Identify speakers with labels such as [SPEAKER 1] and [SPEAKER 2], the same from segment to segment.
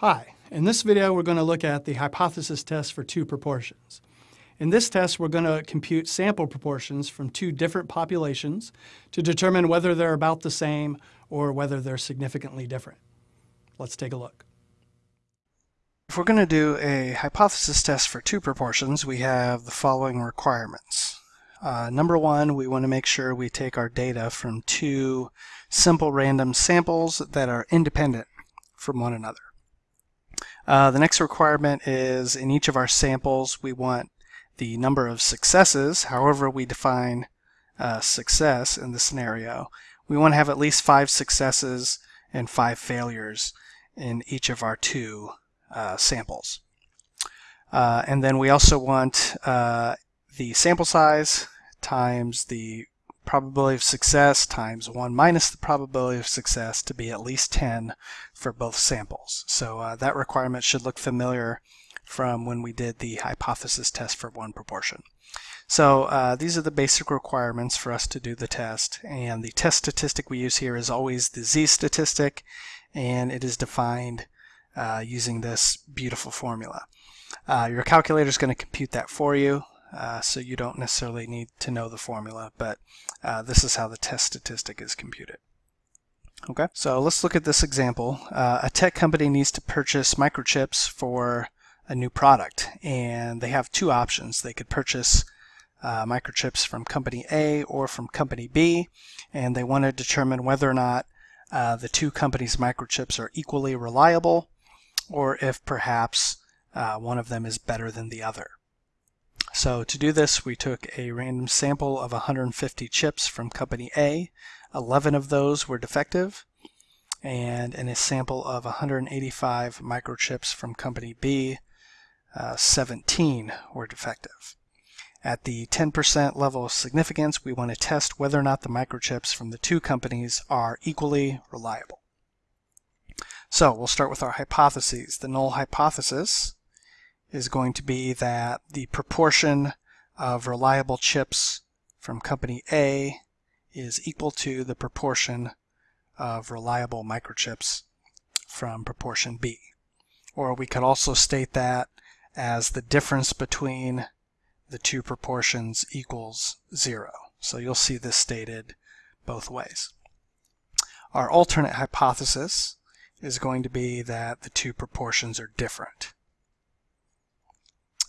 [SPEAKER 1] Hi, in this video we're going to look at the hypothesis test for two proportions. In this test we're going to compute sample proportions from two different populations to determine whether they're about the same or whether they're significantly different. Let's take a look.
[SPEAKER 2] If we're going to do a hypothesis test for two proportions, we have the following requirements. Uh, number one, we want to make sure we take our data from two simple random samples that are independent from one another. Uh, the next requirement is in each of our samples we want the number of successes, however we define uh, success in the scenario. We want to have at least five successes and five failures in each of our two uh, samples. Uh, and then we also want uh, the sample size times the probability of success times 1 minus the probability of success to be at least 10 for both samples. So uh, that requirement should look familiar from when we did the hypothesis test for one proportion. So uh, these are the basic requirements for us to do the test and the test statistic we use here is always the z-statistic and it is defined uh, using this beautiful formula. Uh, your calculator is going to compute that for you uh, so you don't necessarily need to know the formula, but uh, this is how the test statistic is computed. Okay, so let's look at this example. Uh, a tech company needs to purchase microchips for a new product, and they have two options. They could purchase uh, microchips from company A or from company B, and they want to determine whether or not uh, the two companies' microchips are equally reliable, or if perhaps uh, one of them is better than the other. So to do this, we took a random sample of 150 chips from company A. 11 of those were defective. And in a sample of 185 microchips from company B, uh, 17 were defective. At the 10% level of significance, we want to test whether or not the microchips from the two companies are equally reliable. So we'll start with our hypotheses. The null hypothesis is going to be that the proportion of reliable chips from company A is equal to the proportion of reliable microchips from proportion B. Or we could also state that as the difference between the two proportions equals zero. So you'll see this stated both ways. Our alternate hypothesis is going to be that the two proportions are different.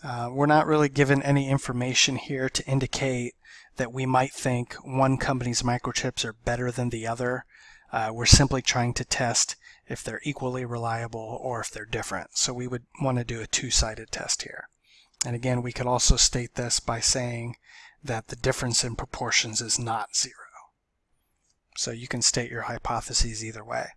[SPEAKER 2] Uh, we're not really given any information here to indicate that we might think one company's microchips are better than the other. Uh, we're simply trying to test if they're equally reliable or if they're different. So we would want to do a two-sided test here. And again, we could also state this by saying that the difference in proportions is not zero. So you can state your hypotheses either way.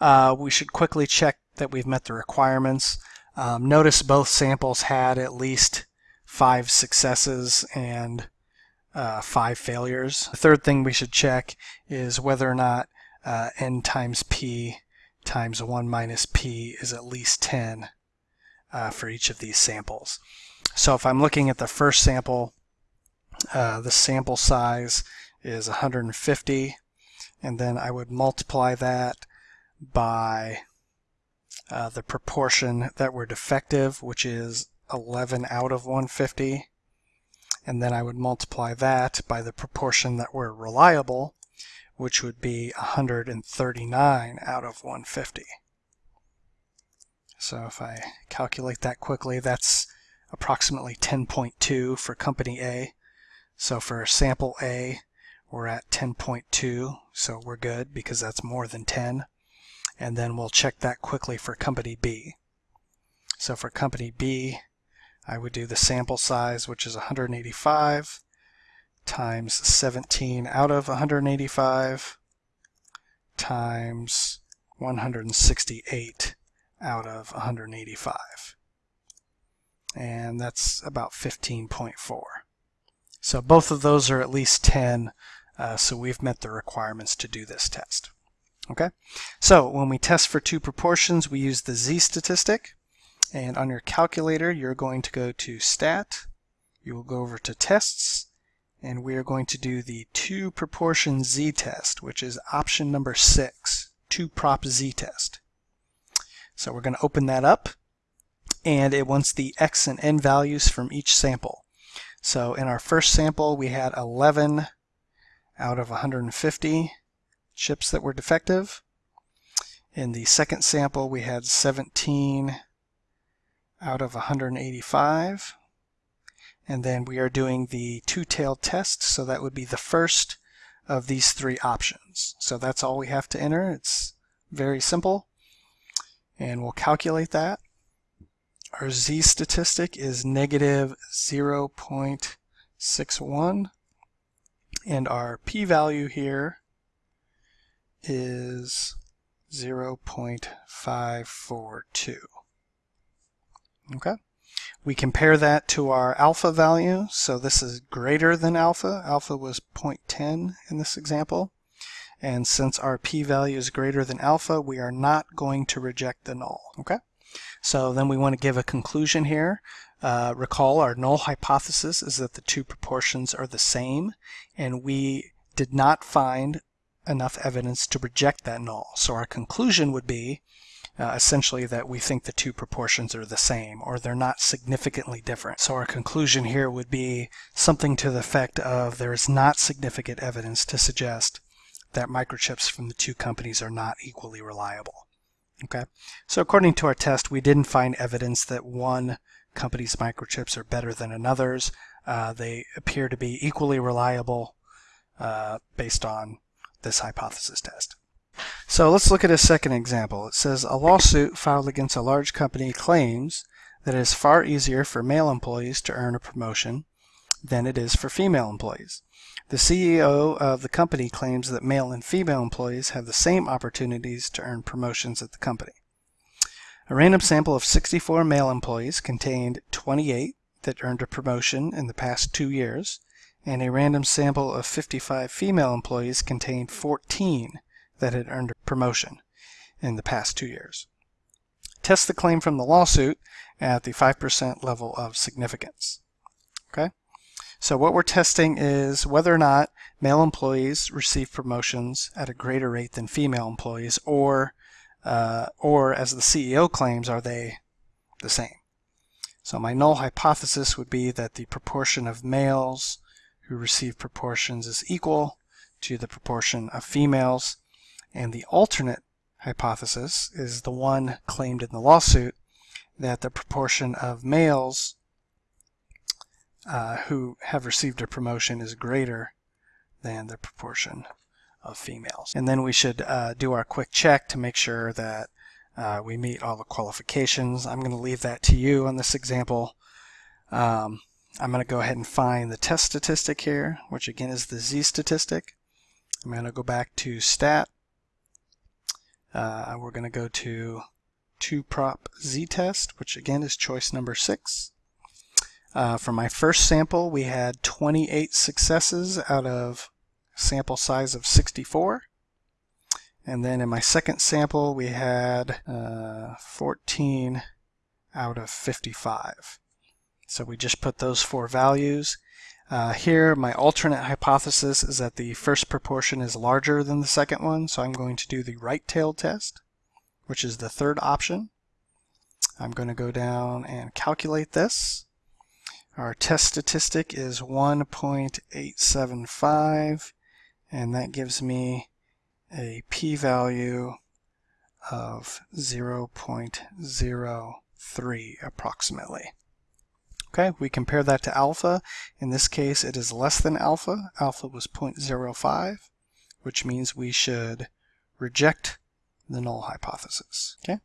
[SPEAKER 2] Uh, we should quickly check that we've met the requirements. Um, notice both samples had at least five successes and uh, five failures. The third thing we should check is whether or not uh, n times p times 1 minus p is at least 10 uh, for each of these samples. So if I'm looking at the first sample, uh, the sample size is 150 and then I would multiply that by uh, the proportion that were defective, which is 11 out of 150. And then I would multiply that by the proportion that were reliable, which would be 139 out of 150. So if I calculate that quickly, that's approximately 10.2 for company A. So for sample A, we're at 10.2, so we're good because that's more than 10 and then we'll check that quickly for company B. So for company B, I would do the sample size, which is 185 times 17 out of 185 times 168 out of 185. And that's about 15.4. So both of those are at least 10, uh, so we've met the requirements to do this test. Okay, so when we test for two proportions, we use the z-statistic. And on your calculator, you're going to go to Stat. You will go over to Tests. And we are going to do the two proportion z-test, which is option number six, two prop z-test. So we're going to open that up and it wants the x and n values from each sample. So in our first sample we had 11 out of 150 chips that were defective. In the second sample we had 17 out of 185 and then we are doing the two-tailed test so that would be the first of these three options. So that's all we have to enter. It's very simple and we'll calculate that. Our z statistic is negative 0.61 and our p-value here is 0.542. Okay. We compare that to our alpha value. So this is greater than alpha. Alpha was 0.10 in this example. And since our p-value is greater than alpha, we are not going to reject the null. Okay. So then we want to give a conclusion here. Uh, recall our null hypothesis is that the two proportions are the same, and we did not find enough evidence to reject that null. So our conclusion would be uh, essentially that we think the two proportions are the same or they're not significantly different. So our conclusion here would be something to the effect of there is not significant evidence to suggest that microchips from the two companies are not equally reliable. Okay, so according to our test, we didn't find evidence that one company's microchips are better than another's. Uh, they appear to be equally reliable uh, based on this hypothesis test. So let's look at a second example. It says a lawsuit filed against a large company claims that it is far easier for male employees to earn a promotion than it is for female employees. The CEO of the company claims that male and female employees have the same opportunities to earn promotions at the company. A random sample of 64 male employees contained 28 that earned a promotion in the past two years, and a random sample of 55 female employees contained 14 that had earned a promotion in the past two years. Test the claim from the lawsuit at the 5% level of significance. Okay, so what we're testing is whether or not male employees receive promotions at a greater rate than female employees, or uh, or as the CEO claims, are they the same? So my null hypothesis would be that the proportion of males who receive proportions is equal to the proportion of females and the alternate hypothesis is the one claimed in the lawsuit that the proportion of males uh, who have received a promotion is greater than the proportion of females. And then we should uh, do our quick check to make sure that uh, we meet all the qualifications. I'm going to leave that to you on this example. Um, I'm going to go ahead and find the test statistic here, which again is the z statistic. I'm going to go back to stat uh, we're going to go to 2-prop z-test, which again is choice number 6. Uh, for my first sample, we had 28 successes out of sample size of 64. And then in my second sample, we had uh, 14 out of 55. So we just put those four values uh, here, my alternate hypothesis is that the first proportion is larger than the second one, so I'm going to do the right-tailed test, which is the third option. I'm going to go down and calculate this. Our test statistic is 1.875, and that gives me a p-value of 0.03 approximately. Okay, we compare that to alpha. In this case, it is less than alpha. Alpha was 0.05, which means we should reject the null hypothesis. Okay,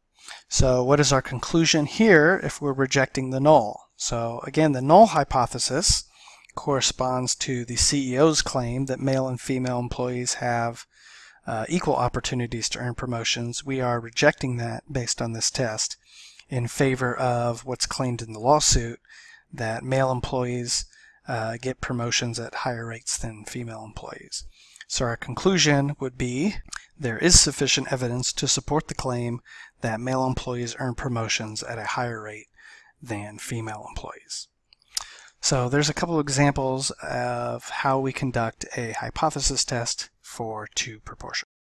[SPEAKER 2] so what is our conclusion here if we're rejecting the null? So again, the null hypothesis corresponds to the CEO's claim that male and female employees have uh, equal opportunities to earn promotions. We are rejecting that based on this test in favor of what's claimed in the lawsuit, that male employees uh, get promotions at higher rates than female employees. So our conclusion would be there is sufficient evidence to support the claim that male employees earn promotions at a higher rate than female employees. So there's a couple examples of how we conduct a hypothesis test for two proportions.